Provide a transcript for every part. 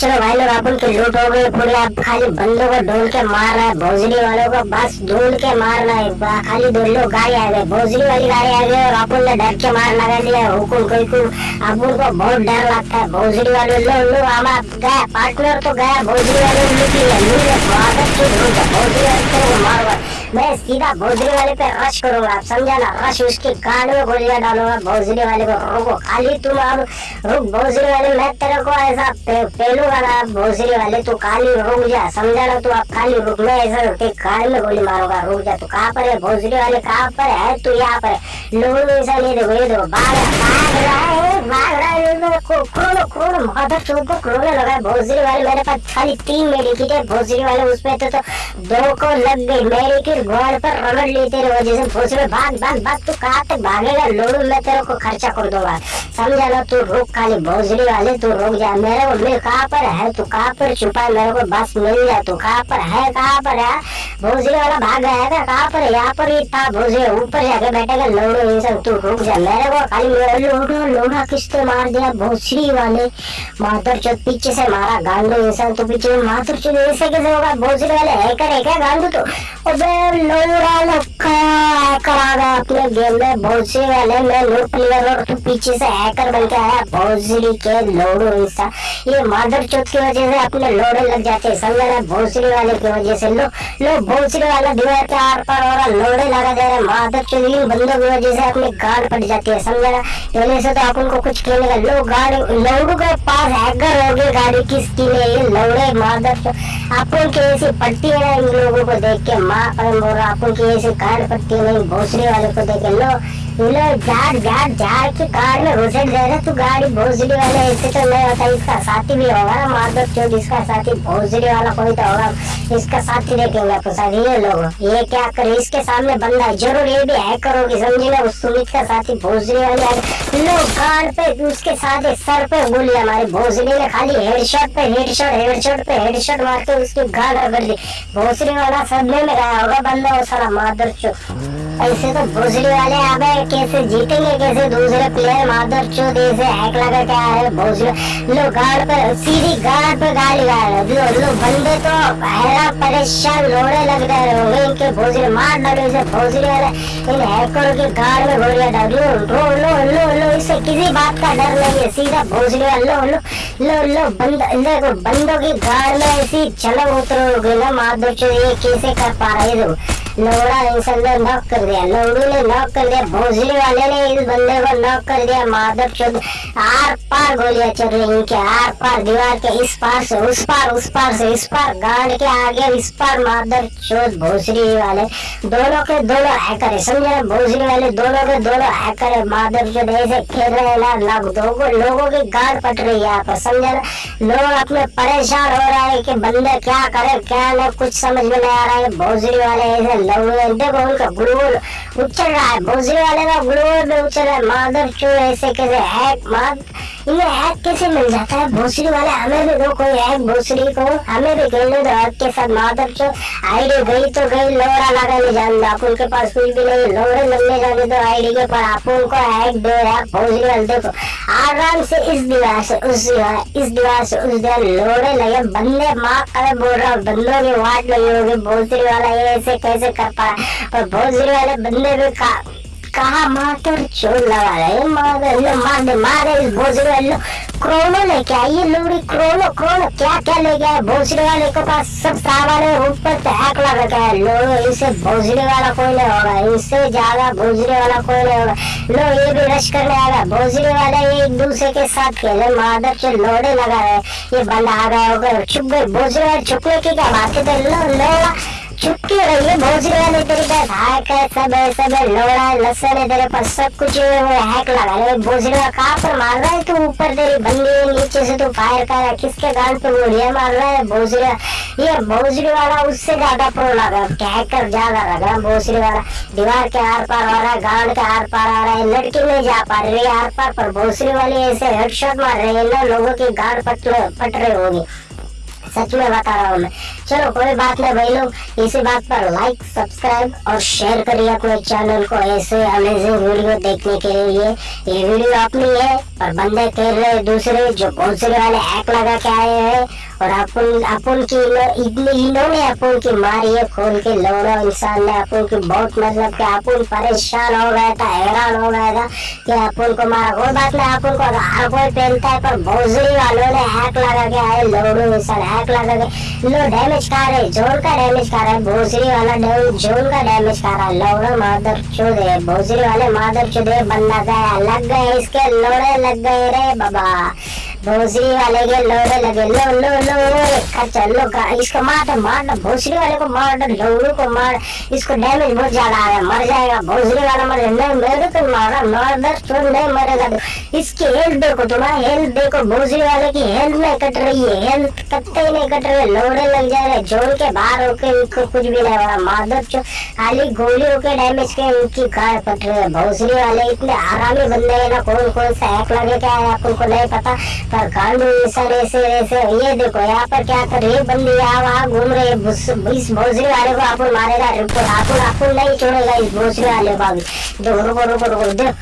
चलो भाई लोग अपन के लूट हो गए, पूरे आप खाली बंदों को ढूंढ के मार रहा है, भोजली वालों को बस ढूंढ के मारना है खाली दो लोग गाड़ी आ गए, भोजली वाली गाड़ी आ गई और अपन ने डर के मार लगा लिया हुकुम कोई को अपन को बहुत डर लगता है, भोजली वाले लो लो हमारा गया, पार्टनर तो गया, भोजली वाले लूट लिया लूट की ढूंढ, भोजली वाले मारो मैं सीधा भोजली वाले पे रश करूँगा आप समझा ना रश उसके कान में गोलियाँ डालूँगा भोजली वाले को रोको। खाली तुम अब रुक भोजली वाले मैं तेरे को ऐसा पे, पेलूँगा ना भोजली वाले तू खाली रुक जा समझा ना तू अब खाली रुक मैं ऐसा तेरे कान में गोली मारूँगा रुक जा तू कहाँ पर है? भोजली वाले कहाँ पर है? तू यहाँ पर है। लोगों ने ऐसा नहीं देखो ये देखो भाग भाग रहा है मदर चौथ को क्रोनो लगा भोजली वाले मेरे पास खाली तीन मेडिकेट है भोजली वाले उसमें तो, तो दो को लग गई। मेरे मेडिकेट घोड़ पर रगड़ ली तेरे वजह से भोसले भाग भाग भाग तू कहाँ तक भागेगा? लोड़ू मैं तेरे को खर्चा कर दूँगा। समझा ना तू रुक खाली भोजली वाले तू रुक जा। मेरे को मिल कहाँ पर है? तू कहाँ पर छुपा मेरे को बस मिल जा तू कहाँ पर है? कहाँ पर है? भोजरी वाला भाग गया था कहाँ पर यहाँ पर ही था भोजली ऊपर जाके बैठेगा लोड़ू इंसान तू रुक जा। मेरे को खाली लोड़ा लोड़ा किसने मार दिया भोसली वाले। माधर चौथ पीछे से मारा गांडू ऐसा तो पीछे माधर चौथ ऐसे कैसे होगा भोसले वाले हैकर है क्या गांडू तो? अबे लोड़ा लक्का हैकर आ गया अपने गेम में भोसले वाले मैं लूट प्लेयर और तू पीछे से हैकर बन के आया भोसली के लोड़ू इंसान ये माधर चौथ की वजह से अपने लोड़े लग जाते हैं, समझ रहे वाले की वजह से लो लो वाला दीवार के आर पार और लोड़े लगा दे रहे माधर चौथ इन बंदों की वजह से अपनी गाड़ पड़ जाती है रहा पहले से तो अपन को कुछ कहने का लो, गाड़ी, लोगों के पास हैकर हो गए गाड़ी किसकी नहीं? ये लौड़े मादर अपन के ऐसी पट्टी है, इन लोगों को देख के माँ पर बोल रहा अपन की ऐसी कार्ड पट्टी नहीं भोसरे वाले को देख के लो। कार में घुसेट रहे तू गाड़ी भोसड़ी वाले ऐसे तो नहीं होता इसका साथी भी होगा ना माधव चौथ इसका साथी भोसड़ी वाला कोई तो होगा इसका साथी देखेंगे ये लोग ये क्या करे इसके सामने बंदा ज़रूर ये भी समझी ना उस सुमित का साथी भोसड़ी वाले आ गए। लो कार पे उसके साथ सर पे गोली हमारी ने खाली हेडशॉट पे हेडशॉट हेडशॉट पे हेडशॉट मार के उसकी गाड़ रगड़ दी वाला सदमे में गया होगा बंदा वो सारा मादर चौथ ऐसे तो भोसड़ी वाले अबे कैसे जीतेंगे कैसे दूसरे प्लेयर मादर चौथ ऐसे हैक लगा के आ रहे भोसड़ी लो गाड़ पे सीधी गाड़ पे गाड़ी गा रहे लो लो बंदे तो हैरान परेशान लोड़े लग रहे होंगे इनके भोसड़ी मार डालो इसे भोसड़ी वाले इन हैकरों की गाड़ में गोलियाँ डाल लो लो लो लो लो इसे किसी बात का डर नहीं है। सीधा भोसड़ी वाले लो लो लो लो बंद, देखो, बंदों की गाड़ में ऐसी झलक उतरोगे ना माधव ये कैसे कर पा रहे है? लोड़ा इंसान ने नॉक कर दिया लोड़ू ने नॉक कर दिया भोसड़ी वाले ने इस बंदे को नॉक कर दिया, माधव चौथ आर पार गोलियाँ चल रही इनके, आर पार दीवार के इस पार से, उस पार उस पार से, इस पार, गाड़ के आगे, इस पार माधव चौथ भोसड़ी वाले। दोनों के दोनों हैकर है, समझ रहे वाले दोनों के दोनों हैकर है, माधव चौथ ऐसे खेल रहे हैं लोगों की गाड़ पट रही है यहाँ पर, समझ रहे लोग अपने परेशान हो रहा है कि बंदे क्या करे, क्या नहीं कुछ समझ में नहीं आ रहा है भोसड़ी वाले ऐसे लोग देखो उनका ग्लोर उछल रहा है भोजरी वाले का ग्लोर उछल रहा है। चौथ ऐसे कैसे है, माध इन्हें हैक कैसे मिल जाता है? भोसड़ी वाले, हमें भी दो कोई हैक भोसड़ी को। हमें भी खेलने दो हैक के साथ माधव चौथ आईडी गई तो गई लोड़ा लगा नहीं जानता अपन के पास कुछ भी नहीं लोड़े लगने जाने तो आईडी के पर अपन को हैक दो यार भोसड़ी वाले, देखो। आराम से इस दीवार से, उस दीवार, इस दीवार से, उस दीवार लोड़े लगे। बंदे माँ करे, बोल रहा हूँ, बंदों की वाट लगी होगी। भोसड़ी वाला ये ऐसे कैसे कर पा रहा और भोसड़ी वाले बंदे भी का लगा रहे मार लो मार दे इस भोसड़ी वाले क्रोनो लेके आई ये लोड़ी क्रोनो क्रोनो क्या क्या लेके आए भोसड़ी वाले के पास सब सामान है ऊपर तहक लगा के है। लो इससे भोसड़ी वाला कोई नहीं होगा इससे ज़्यादा भोसड़ी वाला कोई नहीं होगा। लो, ये भी रश करने आएगा। भोसड़ी वाले एक दूसरे के साथ खेले माधव से लोड़े लगा रहे ये बंदा आ गया होगा छुप गए। भोसड़ी वाले छुपने की क्या बात है? लो लोड़ा चुपके रहिए भोसड़ी वाले तेरे पास हैक है, सब है सब है लोड़ा है लसन है तेरे पास, सब कुछ है, वो हैक लगा ले भोसड़ी वाला कहाँ पर मार रहा है तू ऊपर तेरी बंदी है, नीचे से तू फायर कर रहा है, किसके गाल पे गोलियाँ मार रहा है वाला ये भोसड़ी वाला उससे ज़्यादा प्रो लग रहा लगा हैकर ज़्यादा लग लगा भोसड़ी वाला। दीवार के आर पार आ रहा है, गांड के आर पार आ रहा है, लड़की नहीं जा पा रही है आर पार, पर भोसड़ी वाली ऐसे हेडशॉट मार रही है ना लोगों की गाड़ पट पट रही होगी। सच में बता रहा हूँ मैं। चलो कोई बात नहीं भाई लोग। इसी बात पर लाइक सब्सक्राइब और शेयर करिए अपने चैनल को ऐसे अमेजिंग वीडियो देखने के लिए। ये वीडियो अपनी है पर बंदे कह रहे दूसरे जो पहुँचने वाले हैक लगा के आए हैं। और अपन अपन की इन्होंने अपन की मारी है, खोल के लोड़ा इंसान ने अपन की बहुत मतलब कि अपन परेशान हो गया था, हैरान हो गया था कि अपन को मारा। कोई बात नहीं, अपन को हर कोई पहनता है, पर भोजरी वालों ने हैक लगा के आए, लोड़ो इंसान हैक लगा के। लो डैमेज कर रहे जोन का डैमेज कर रहा है, भोजरी वाला जोन का डैमेज कर रहा है। लोड़ा मादर चुद भोजरी वाले मादर चुद बंदा गया, लग गए, इसके लोड़े लग गए रे बाबा। भोसड़ी वाले के लोड़े लगे। लो लो लो अच्छा लो इसको मार दो मार दो भोसड़ी वाले को मार दो लोड़ू को मार, इसको डैमेज बहुत ज़्यादा आ रहा है, मर जाएगा भोसड़ी वाला मर, नहीं मेरे को मारा मार दर तो नहीं मरेगा। तो इसकी हेल्थ देखो, तुम्हारा हेल्थ देखो भोसड़ी वाले की हेल्थ नहीं कट रही है हेल्थ कटते ही नहीं कट रही, लोड़े लग जा रहे, जोड़ के बाहर होके इनको कुछ भी नहीं हो माधर चो खाली गोली होके डैमेज के उनकी कार कट रही है भोसड़ी वाले इतने आरामी बंदे है ना कौन कौन सा हैक लगे, क्या है, आपको नहीं पता कांडू सर ऐसे ऐसे ये देखो, यहाँ पर क्या कर रही बंदी यहाँ वहाँ घूम रहे इस भोसरी वाले को आप मारेगा आप आपको नहीं छोड़ेगा इस भोसरी वाले को अभी देखो रुको रुको रुको देखो,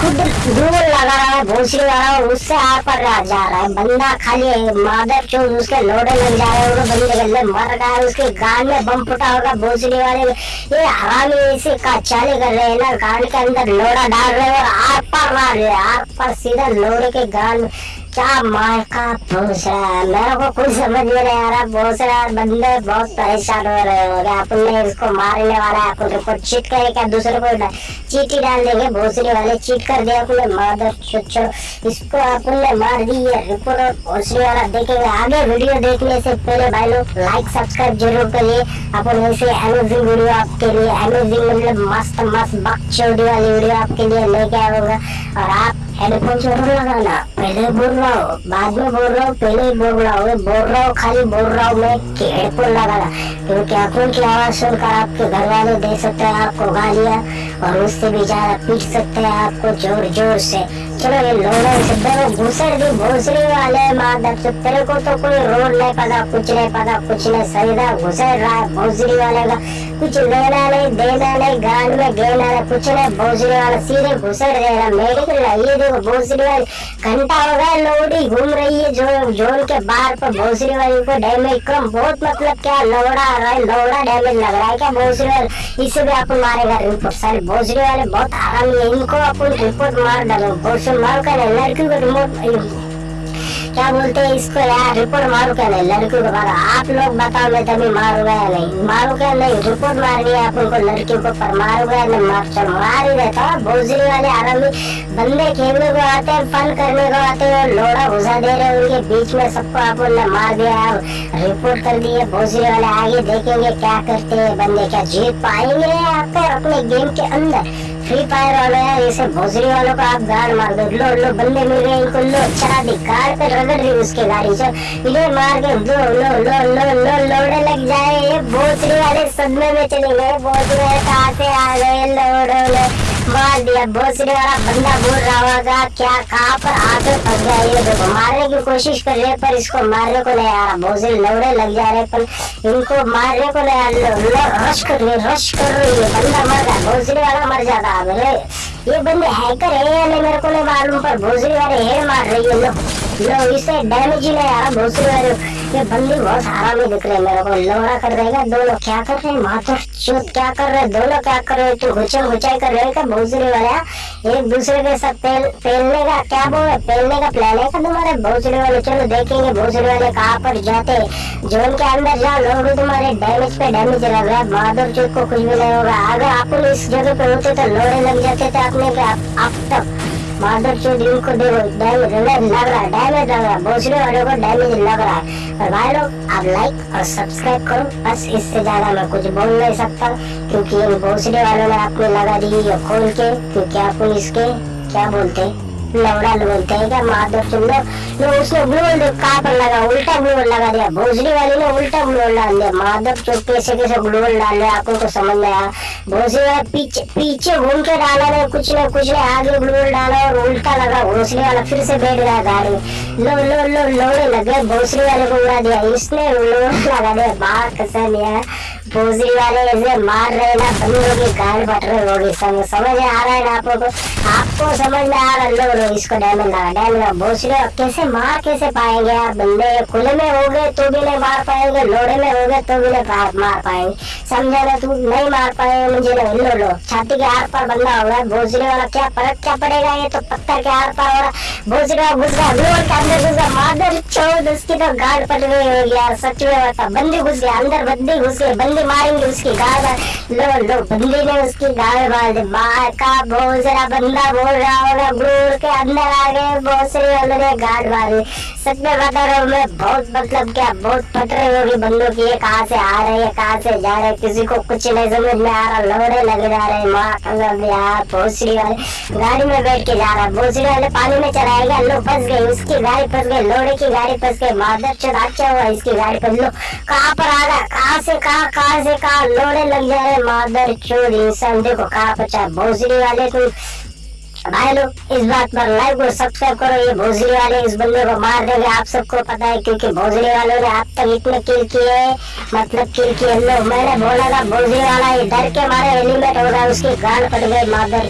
खुद दूर लगा रहा है भोसड़ी वाला उससे आर पर जा रहा है। बंदा खाली मादर चो उसके लोडे लग जा रहे हैं बंदे गले मर रहा है उसके गान में बम फुटा होगा भोसड़ी वाले ये हरामी इसे का चाले कर रहे हैं ना गान के अंदर लोड़ा डाल रहे हैं, और आर पर मार रहे आर पर सीधा लोड़े के गान में क्या मार का भूसड़ा मेरे को कुछ समझ नहीं आ रहा। भूसड़ा बंदे बहुत परेशान हो रहे हो। गया अपन ने इसको मारने वाला है अपन रिपोर्ट चीट करे क्या? दूसरे को चीटी डाल देंगे। भोसड़ी वाले चीट कर दिया अपने मादर चुच्चो इसको अपन ने मार दी है। रिपोर्ट और भोसड़ी वाला देखेंगे। आगे वीडियो देखने से पहले भाई लोग लाइक सब्सक्राइब ज़रूर करिए। अपन ऐसे अमेजिंग वीडियो आपके लिए अमेजिंग मतलब मस्त मस्त बक चौड़ी वाली वीडियो आपके लिए लेके आऊँगा। और आप हेडफोन ज़रूर लगाना पहले बोल रहा हूँ बाद में बोल रहा हूँ पहले ही बोल रहा हूँ बोल रहा हूँ खाली बोल रहा हूँ मैं हेडफोन लगाना क्योंकि अपन की आवाज़ सुनकर आपके घर वाले दे सकते हैं आपको गालियाँ और उससे भी ज़्यादा पीट सकते हैं आपको ज़ोर ज़ोर से चलो ये लोड़े तेरे घुसर दी भोसड़ी वाले माधव से को तो कोई रोड नहीं पता कुछ नहीं पता कुछ नहीं सही घुसर रहा है भोसड़ी वाले का कुछ लेना नहीं देना नहीं गान में गेना नहीं कुछ नहीं भोसड़ी वाला सीधे घुसर दे रहा मेडिकल ये देखो भोसड़ी वाली घंटा हो गया लोड़ी घूम रही है जो जोन के बाहर पर भोसड़ी वाली को डैमेज कम बहुत मतलब क्या लोड़ा रहा है लोड़ा डैमेज लग रहा है क्या भोसड़ी वाले इसे भी आपको मारेगा रिपोर्ट सारे भोसड़ी वाले बहुत आराम है इनको अपन रिपोर्ट मार डालो भोसड़ी मार कर लड़की को रिमोट क्या बोलते हैं इसको यार रिपोर्ट मारो क्या नहीं लड़कियों को मारो आप लोग बताओ मैं तभी मारूँगा या नहीं मारो क्या नहीं रिपोर्ट मार दिया आप उनको लड़कियों को पर मारूँगा या नहीं मार चल मार ही रहता भोजरी वाले आरामी बंदे खेलने को आते हैं फन करने को आते हैं लोड़ा घुसा दे रहे उनके बीच में सबको आप ने मार दिया रिपोर्ट कर दिए भोजरी वाले आगे देखेंगे क्या करते हैं बंदे क्या जीत पाएँगे आकर अपने गेम के अंदर फ्री फायर वाले हैं जैसे भोसरी वालों को आप गाड़ मार दो। लो लो बंदे मिल गए इनको, लो, चढ़ा दी। गाड़ पे रगड़ रही उसके गाड़ी से। ये मार के लो लो लो लो लो लोड़े लग जाए। ये भोसरी वाले सदमे में चले गए भोसरी वाले कहाँ से आ गए? लोड़ो मार दिया भोसरी वाला बंदा बोल रहा होगा, क्या, कहाँ पर आकर फंस गया ये देखो मारने की कोशिश कर रहे पर इसको मारने को नहीं आ रहा। भोसरी लौड़े लग जा रहे पर इनको मारने को नहीं आ रहा। रश कर रही रश कर रही है बंदा मर गया भोसरी वाला मर जाता मेरे ये बंदे हैकर है या नहीं? मेरे को नहीं मालूम, पर भोसरी वाले हेड मार रही है लो लो इसे डैमेज ही नहीं आ रहा भोसरी वाले ये बंदी बहुत आराम ही दिख रहे मेरे को। लोड़ा कर देगा दोनों क्या कर रहे हैं? माथो चुत क्या कर रहे दोनों क्या कर रहे तू घुचम घुचाई कर रहे क्या? भोसड़ी वाले एक दूसरे के साथ पेलने का क्या बोल पेलने का प्लान है क्या तुम्हारे? भोसड़ी वाले चलो देखेंगे भोसड़ी वाले कहाँ पर जाते जोन के अंदर जाओ, लोग तुम्हारे डैमेज पे डैमेज लग रहा है बहादुर चुत को कुछ भी नहीं होगा। अगर आप इस जगह पे होते तो लोड़े लग जाते थे अपने आप तक माधर चौधरी को देखो डैमेज लग रहा है डैमेज लग रहा है भोसड़ी वालों को डैमेज लग रहा है और भाई लोग आप लाइक और सब्सक्राइब करो। बस इससे ज़्यादा मैं कुछ बोल नहीं सकता क्योंकि इन भोसड़ी वालों ने आपने लगा दी खोल के क्योंकि आप इसके क्या बोलते बोलते हैं क्या माधव तुम लोग लोग उसने ग्लू कहाँ पर लगा उल्टा ग्लू लगा दिया भोसड़ी वाली ने उल्टा ग्लू डाल दिया माधव चौक कैसे कैसे ग्लू डाल दिया आपको तो समझ में आया भोसड़ी वाला पीछे पीछे घूम के डाला ने कुछ ने कुछ ने आगे ग्लू डाला और उल्टा लगा भोसड़ी वाला फिर से बैठ गया गाड़ी लो लो लो लोड़े लगे भोसड़ी वाले को उड़ा दिया इसने लोड़ लगा दिया बाहर कसम यार भोसड़ी वाले ऐसे मार रहे ना बंद होगी गाड़ बट रहे होगी, समझ समझ आ रहा है ना आपको को आपको समझ में आ रहा है लोग इसको डैमेज लगा डैमेज लगा भोसड़ी वाला कैसे मार कैसे पाएँगे यार बंदे? खुले में हो गए तो भी नहीं मार पाएँगे, लोड़े में हो गए तो भी नहीं मार पाएँगे। समझा ना तू, नहीं मार पाएँगे मुझे ना लो लो छाती के आर पार बंदा हो रहा भोसड़ी वाला क्या फ़र्क, क्या पड़ेगा ये तो पत्थर के आर पार हो रहा वाला घुस गया लोड़ के अंदर घुस गया मादर चौद उसकी तो गाड़ पट गई होगी यार, सच में बता, बंदी घुस गया, अंदर बंदी घुस गई बंदी मारेंगे उसकी गाड़ लो लो बंदी ने उसकी गाड़ मार दी बाहर का भोसड़ा बंदा बोल रहा होगा गुरूर के अंदर आ गए भोसड़ी वाले ने गाड़ मारी सच में बता रहा हूँ, मैं बहुत मतलब क्या, बहुत पट रही होगी बंदों की, ये कहाँ से आ रहे हैं कहाँ से जा रहे किसी को कुछ नहीं समझ में आ रहा लोहरे लग जा रहे माँ यार, भोसड़ी वाले। गाड़ी में बैठ के जा रहा है भोसड़ी वाले पानी में चलाएगा लो, फंस गई उसकी गाड़ी फंस गई लोड़े की गाड़ी फंस गई चौथ अच्छा हुआ इसकी गाड़ी फंस लो, कहाँ पर आ गया कहाँ से कहाँ कहाँ से कहाँ लोड़े लग जा रहे माधर चोर। इंसान देखो कहाँ पचा भोसड़ी वाले तुम भाई लोग, इस बात पर लाइक और सब्सक्राइब करो, ये भोसड़ी वाले इस बंदे को मार देंगे। आप सबको पता है, क्योंकि भोसड़ी वालों ने अब तक इतने किल किए मतलब किल किए लोग मैंने बोला था भोसड़ी वाला ये डर के मारे एलिमेंट हो रहा है, उसकी गांड पड़ गई, मादर